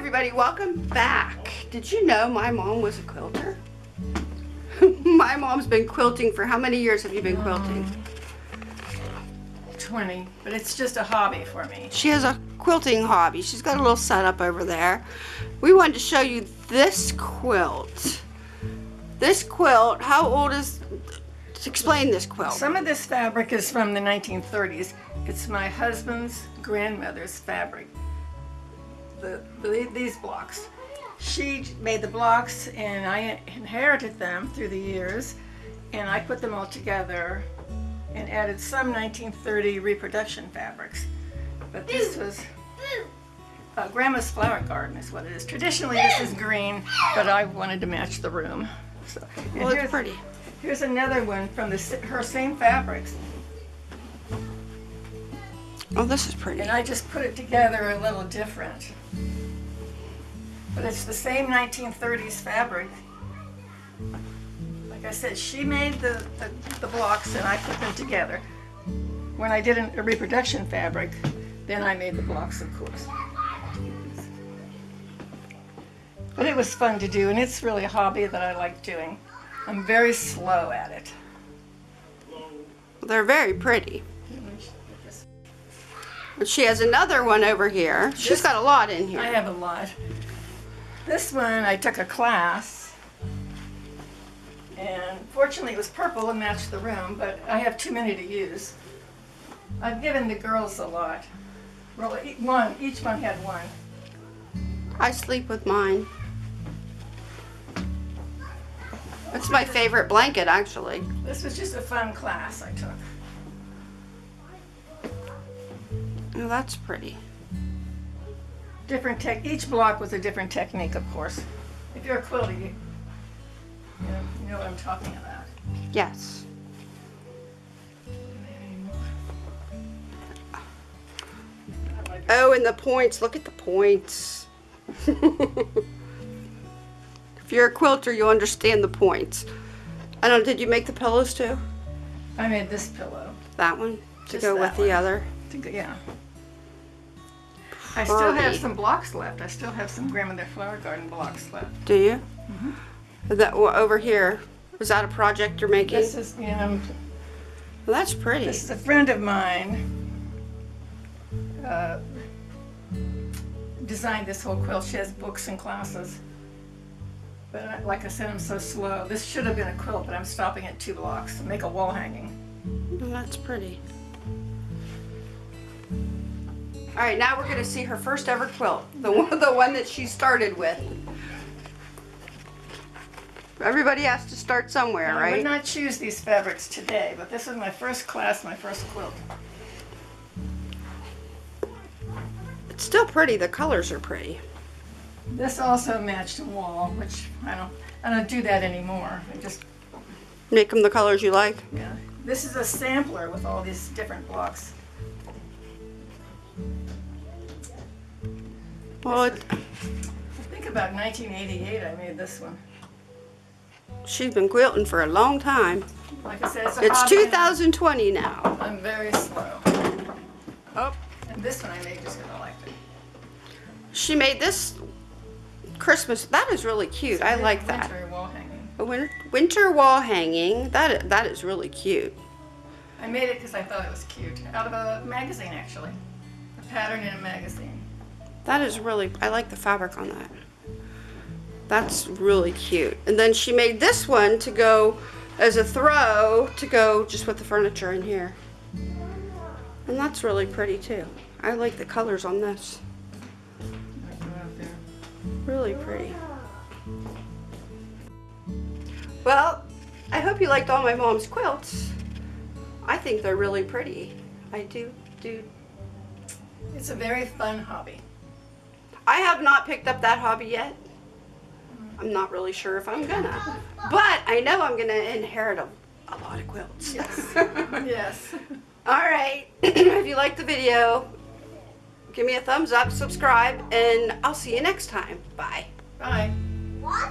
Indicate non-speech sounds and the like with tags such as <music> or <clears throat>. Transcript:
everybody, welcome back. Did you know my mom was a quilter? <laughs> my mom's been quilting for how many years have you been quilting? 20, but it's just a hobby for me. She has a quilting hobby. She's got a little setup over there. We wanted to show you this quilt. This quilt, how old is, explain this quilt. Some of this fabric is from the 1930s. It's my husband's grandmother's fabric. The, the, these blocks. She made the blocks and I inherited them through the years and I put them all together and added some 1930 reproduction fabrics. But this was uh, Grandma's flower garden is what it is. Traditionally this is green, but I wanted to match the room. So, Well, it's here's- pretty. Here's another one from the, her same fabrics. Oh, this is pretty. And I just put it together a little different. But it's the same 1930s fabric. Like I said, she made the, the, the blocks and I put them together. When I did an, a reproduction fabric, then I made the blocks, of course. But it was fun to do, and it's really a hobby that I like doing. I'm very slow at it. They're very pretty. She has another one over here. She's This- got a lot in here. I have a lot. This one I took a class, and fortunately it was purple and matched the room, but I have too many to use. I've given the girls a lot. Well, e- one, each one had one. I sleep with mine. It's my favorite blanket, actually. This was just a fun class I took. Oh, that's pretty. Different tech, each block was a different technique, of course. If you're a quilter, you, you know, you know what I'm talking about. Yes. Oh, and the points. Look at the points. <laughs> if you're a quilter, you'll understand the points. I don't. Did you make the pillows too? I made this pillow. That one to Just go with the other. to go- Yeah. I still have some blocks left. I still have some grandmother flower garden blocks left. Do you? That well, over here. Is that a project you're making? This is, you know, Well, that's pretty. this is a friend of mine. Uh, designed this whole quilt. She has books and classes. But I- like I said, I'm so slow. This should have been a quilt, but I'm stopping at two blocks. To make a wall hanging. Well, that's pretty. All right, now we're gonna see her first ever quilt, the <laughs> one, the one that she started with. Everybody has to start somewhere, right? I would not choose these fabrics today, but this is my first class, my first quilt. It's still pretty. The colors are pretty. This also matched a wall, which I don't, I don't do that anymore. I just, Make them the colors you like. yeah. This is a sampler with all these different blocks. Well, it, I think about 1988 I made this one. she's been quilting for a long time. Like I said, it's It's hobby. 2020 now. I'm very slow. Oh. And this one I made just because I liked it. She made this Christmas. That is really cute. I like that. Winter wall hanging. A win- winter wall hanging. That that is really cute. I made it because I thought it was cute. Out of a magazine, actually. A pattern in a magazine. That is really, I like the fabric on that. That's really cute. And then she made this one to go as a throw to go just with the furniture in here. And that's really pretty too. I like the colors on this. Really pretty. Well, I hope you liked all my mom's quilts. I think they're really pretty. I do, do. It's a very fun hobby. I have not picked up that hobby yet. I'm not really sure if I'm gonna. But I know I'm gonna inherit a, a lot of quilts. Yes. <laughs> yes. All right. <clears throat> if you liked the video, give me a thumbs up, subscribe, and I'll see you next time. Bye. Bye. What?